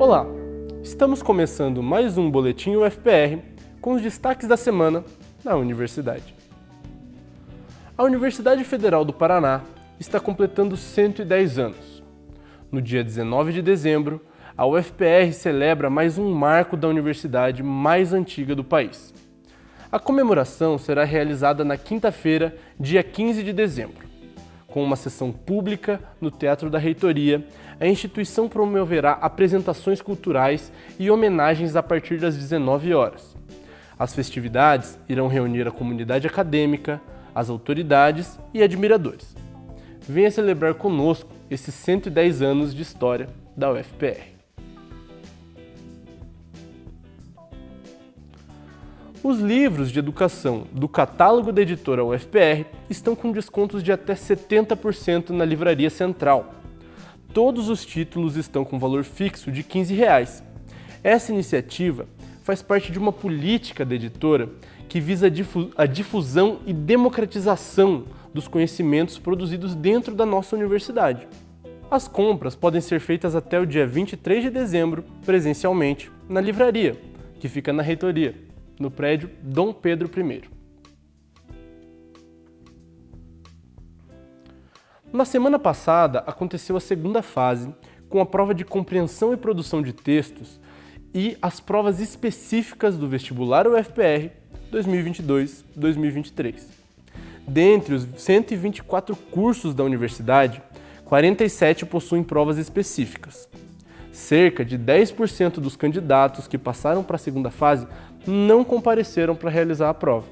Olá, estamos começando mais um Boletim UFPR com os destaques da semana na universidade. A Universidade Federal do Paraná está completando 110 anos. No dia 19 de dezembro, a UFPR celebra mais um marco da universidade mais antiga do país. A comemoração será realizada na quinta-feira, dia 15 de dezembro. Com uma sessão pública no Teatro da Reitoria, a instituição promoverá apresentações culturais e homenagens a partir das 19 horas. As festividades irão reunir a comunidade acadêmica, as autoridades e admiradores. Venha celebrar conosco esses 110 anos de história da UFPR. Os livros de educação do catálogo da editora UFPR estão com descontos de até 70% na livraria central. Todos os títulos estão com valor fixo de 15 reais. Essa iniciativa faz parte de uma política da editora que visa a difusão e democratização dos conhecimentos produzidos dentro da nossa universidade. As compras podem ser feitas até o dia 23 de dezembro, presencialmente, na livraria, que fica na reitoria no prédio Dom Pedro I. Na semana passada, aconteceu a segunda fase, com a prova de compreensão e produção de textos e as provas específicas do vestibular UFPR 2022-2023. Dentre os 124 cursos da universidade, 47 possuem provas específicas. Cerca de 10% dos candidatos que passaram para a segunda fase não compareceram para realizar a prova.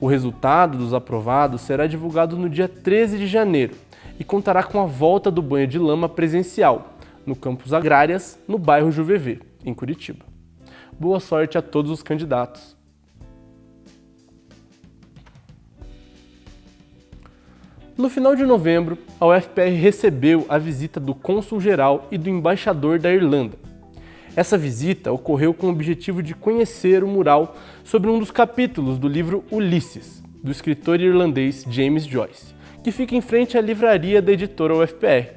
O resultado dos aprovados será divulgado no dia 13 de janeiro e contará com a volta do banho de lama presencial no campus Agrárias, no bairro Juvevê, em Curitiba. Boa sorte a todos os candidatos. No final de novembro, a UFPR recebeu a visita do cônsul-geral e do embaixador da Irlanda, essa visita ocorreu com o objetivo de conhecer o mural sobre um dos capítulos do livro Ulisses, do escritor irlandês James Joyce, que fica em frente à livraria da editora UFPR.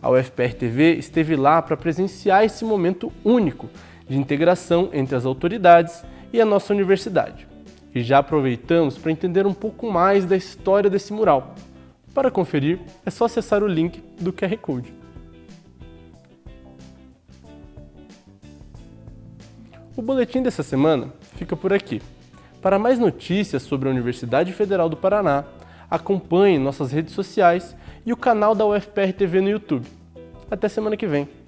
A UFPR TV esteve lá para presenciar esse momento único de integração entre as autoridades e a nossa universidade. E já aproveitamos para entender um pouco mais da história desse mural. Para conferir, é só acessar o link do QR Code. O boletim dessa semana fica por aqui. Para mais notícias sobre a Universidade Federal do Paraná, acompanhe nossas redes sociais e o canal da UFPR TV no YouTube. Até semana que vem!